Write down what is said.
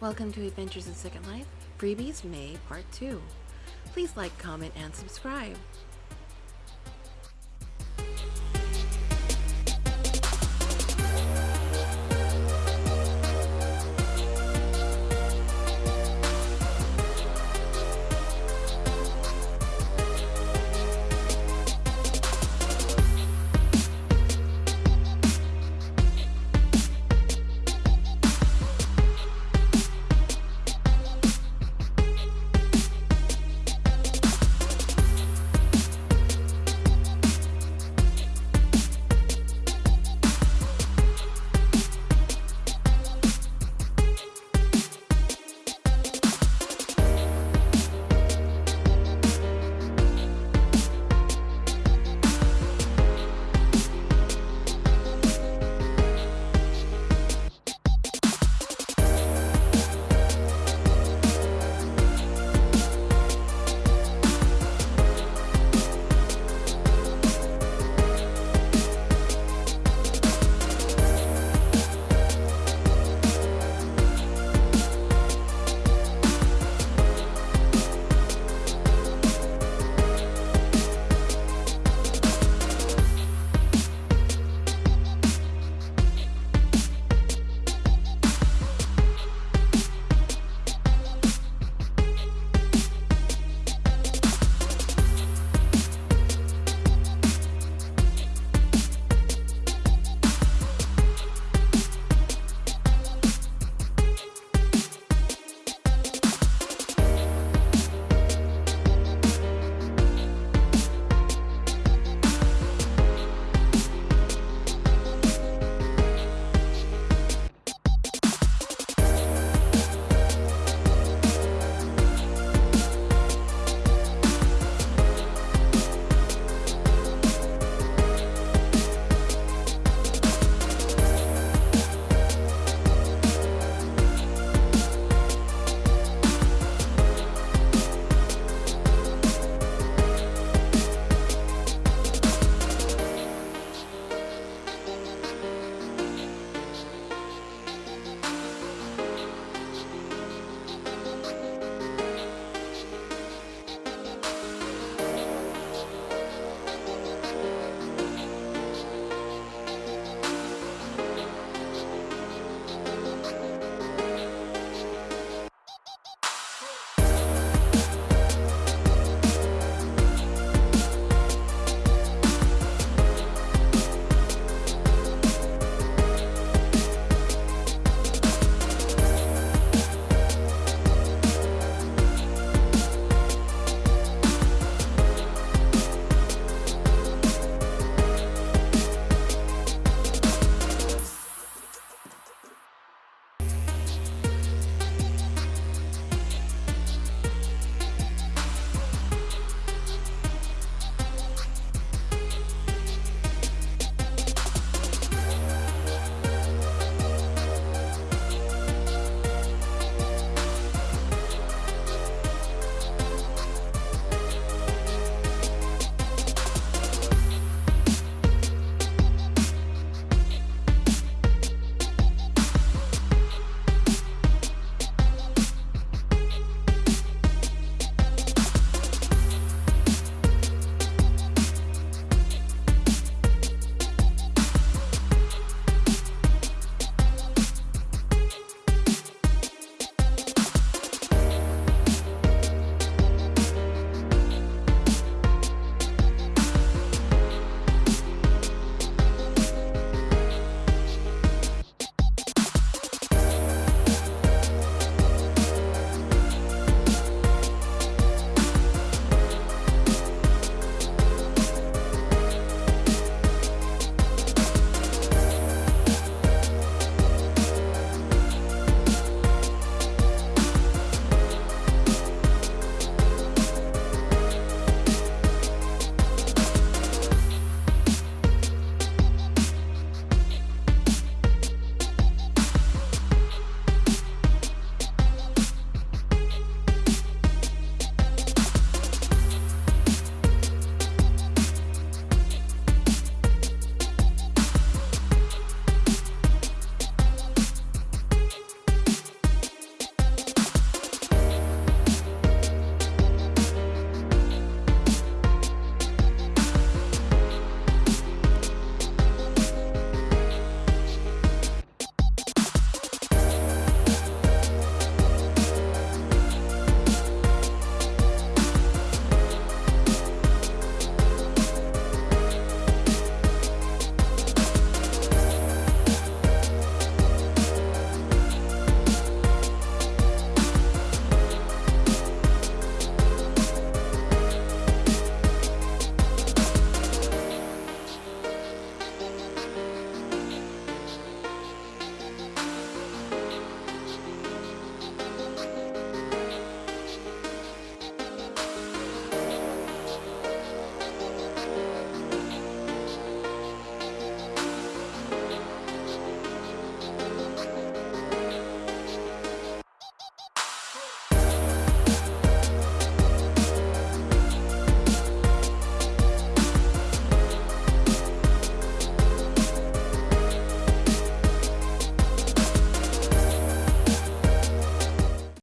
Welcome to Adventures in Second Life, Freebies May Part 2. Please like, comment, and subscribe.